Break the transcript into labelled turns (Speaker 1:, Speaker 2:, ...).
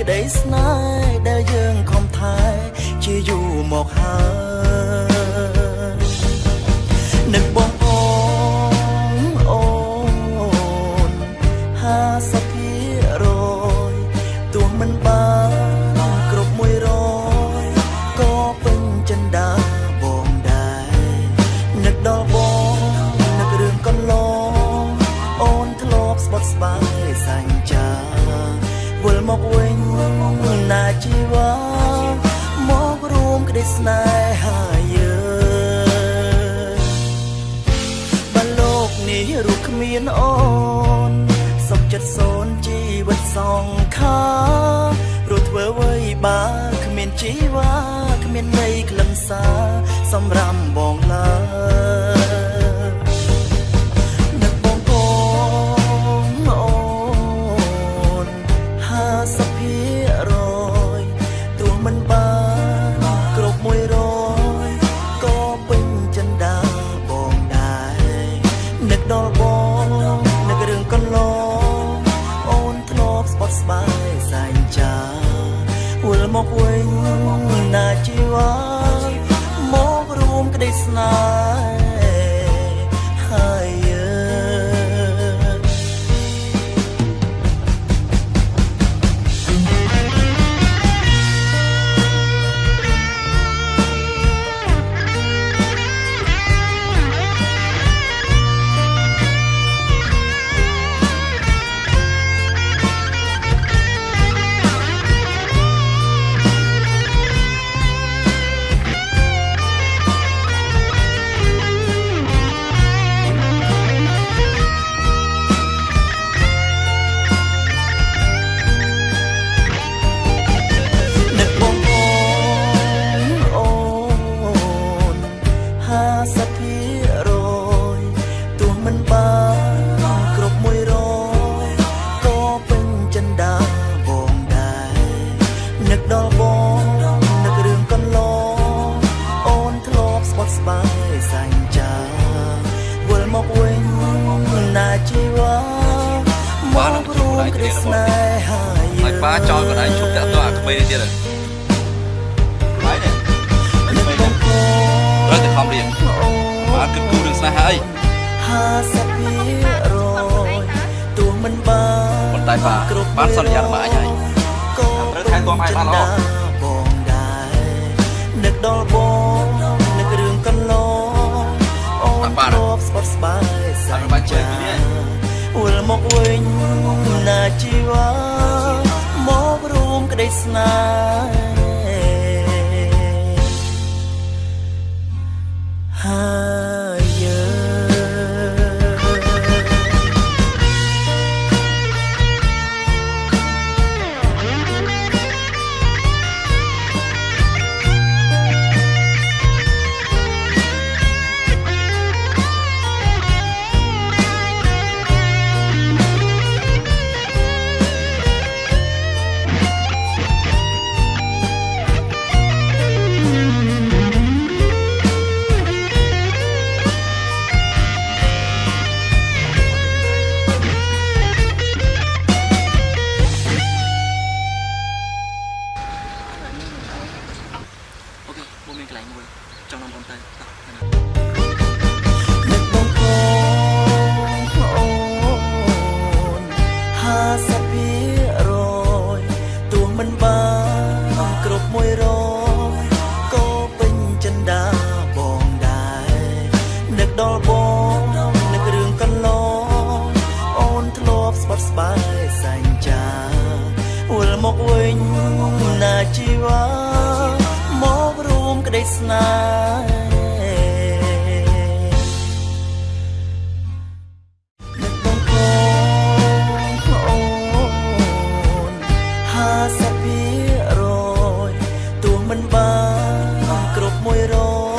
Speaker 1: ក្តីស្នេហ៍ដែលយើងខំថែជាយូរមកហើយនឹកបងអូនអូន50 ស្នេហាយើងបើលោកនេះរូបគ្មានអូនសុខចិត្តសូនជីវិតសងខារត់ធ្វើអ្វីបើគ្មានជីវ៉ាគ្មានន័យខ្លឹមសារសម្រាប់បងឡើយ បងនឹករឿងកន្លងអូនធ្លាប់ស្បត់ស្បាយសែងចាវិលមកវិញណាជីវ៉ា ដល់បងនឹករឿងកន្លងអូនធ្លាប់ស្បត់ស្បាយសញ្ចាវិលមកវិញណាជីវ៉ាមករួមក្តីស្នេហាយើ
Speaker 2: ហើយ
Speaker 1: ង
Speaker 2: ប៉ាចោលកណ្ដាលឈប់តាក់ទោះអាក្មេងនេះទៀតហើយហើយនេះ
Speaker 1: នឹកបងអូន
Speaker 2: ត្រូវតែខំរៀនប៉ាគិតគូររឿងស្នេហាអី
Speaker 1: 50ភារយទោះមិនបាន
Speaker 2: ប៉ុន្តែបាទបានសន្យារបស់អញហើយ
Speaker 1: ក៏
Speaker 2: ត្រូវថែ ទាំឲ្យបានល្អ
Speaker 1: បងដែរនឹកដល់បងនឹករឿងកន្លងអូន
Speaker 2: បាទ
Speaker 1: ធ្លាប់ស្បត់ស្បាយស
Speaker 2: បាទបាទជួយពីនេះ
Speaker 1: វិលមកវិញណាជីវ៉ាមករួមក្តីស្នេហ៍ គ្រប់100ក៏ពេញចិន្តាបងដែរនឹកដល់បងនឹករឿងកន្លងអូនធ្លាប់ស្បត់ស្បាយសញ្ចាវិលមកវិញណាជីវ៉ាមករួមក្តីស្នេហ៍នឹកបងអូនអូន50ភារយទោះ មិនបានគ្រប់100